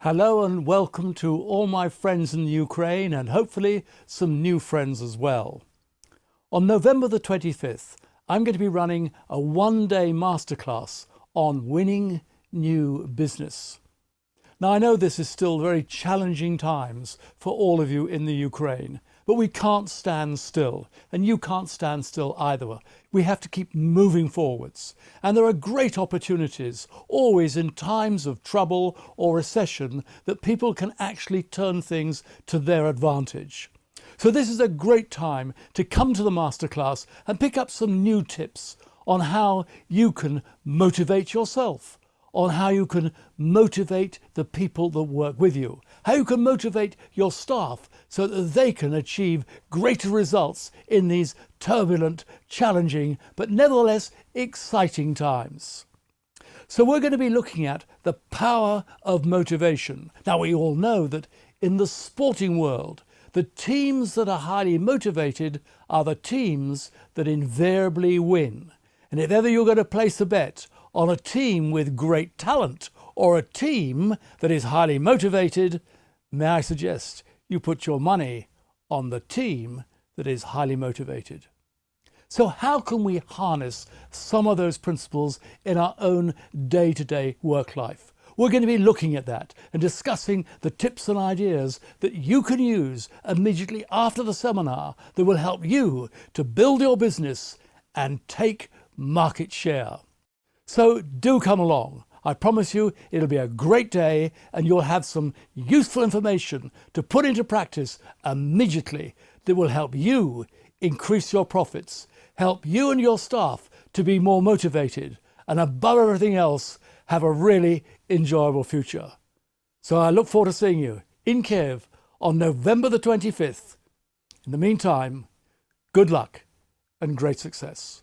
Hello and welcome to all my friends in the Ukraine and hopefully some new friends as well. On November the 25th, I'm going to be running a one-day masterclass on winning new business. Now I know this is still very challenging times for all of you in the Ukraine but we can't stand still, and you can't stand still either. We have to keep moving forwards. And there are great opportunities, always in times of trouble or recession, that people can actually turn things to their advantage. So this is a great time to come to the masterclass and pick up some new tips on how you can motivate yourself on how you can motivate the people that work with you, how you can motivate your staff so that they can achieve greater results in these turbulent, challenging, but nevertheless exciting times. So we're going to be looking at the power of motivation. Now we all know that in the sporting world, the teams that are highly motivated are the teams that invariably win. And if ever you're going to place a bet on a team with great talent or a team that is highly motivated, may I suggest you put your money on the team that is highly motivated. So how can we harness some of those principles in our own day-to-day -day work life? We're going to be looking at that and discussing the tips and ideas that you can use immediately after the seminar that will help you to build your business and take market share. So do come along. I promise you it'll be a great day and you'll have some useful information to put into practice immediately that will help you increase your profits, help you and your staff to be more motivated and above everything else have a really enjoyable future. So I look forward to seeing you in Kiev on November the 25th. In the meantime, good luck and great success.